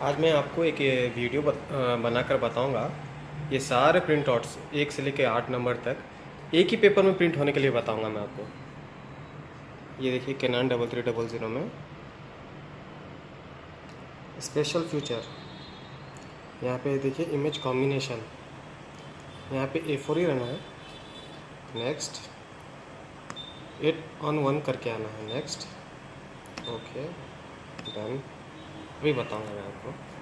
आज मैं आपको एक वीडियो बनाकर बताऊँगा। ये सारे प्रिंट आउट्स एक से लेकर आठ नंबर तक एक ही पेपर में प्रिंट होने के लिए बताऊँगा मैं आपको। ये देखिए Canon double three double zero में। स्पेशल फ्यूचर यहाँ पे देखिए इमेज कॉम्बिनेशन यहाँ पे ए फोर ही रहना है। नेक्स्ट एट ऑन वन करके आना है। नेक्स्ट ओके डन अभी बताऊँगा मैं आपको।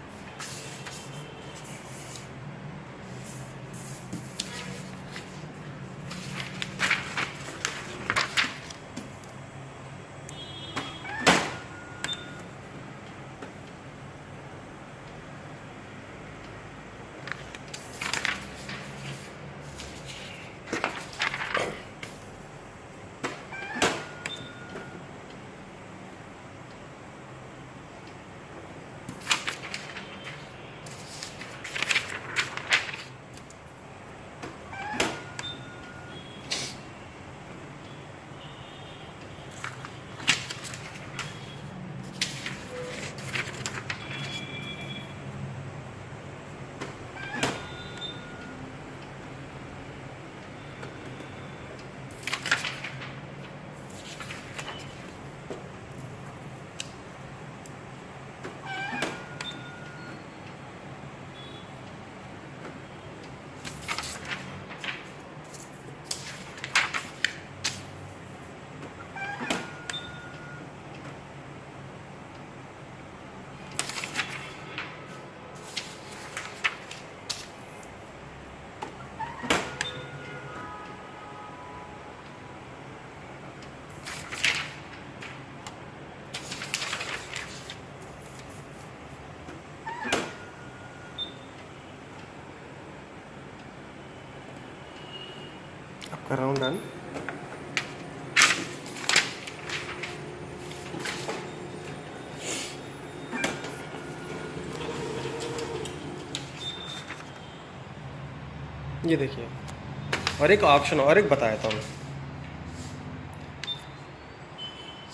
आपका राउंड डन ये देखिए, और एक ऑप्शन और एक बताया था मैं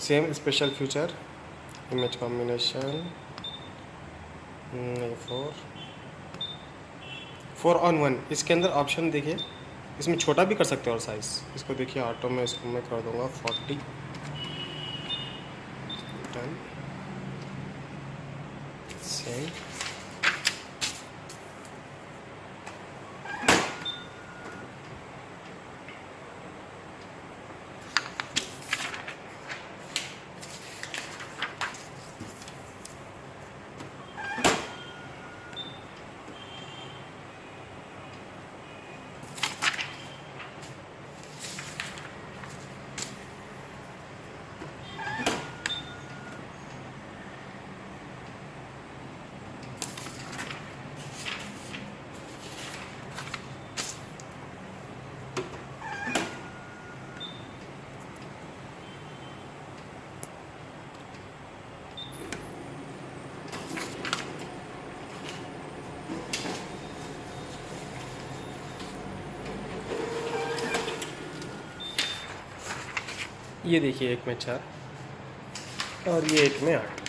same special feature image combination four four on one इसके अंदर ऑप्शन देखिए। इसमें छोटा भी कर सकते हो और साइज़ इसको देखिए ऑटो में इसको मैं कर दूँगा फोर्टी टन सेम ये देखिए एक में चार और ये एक में आठ।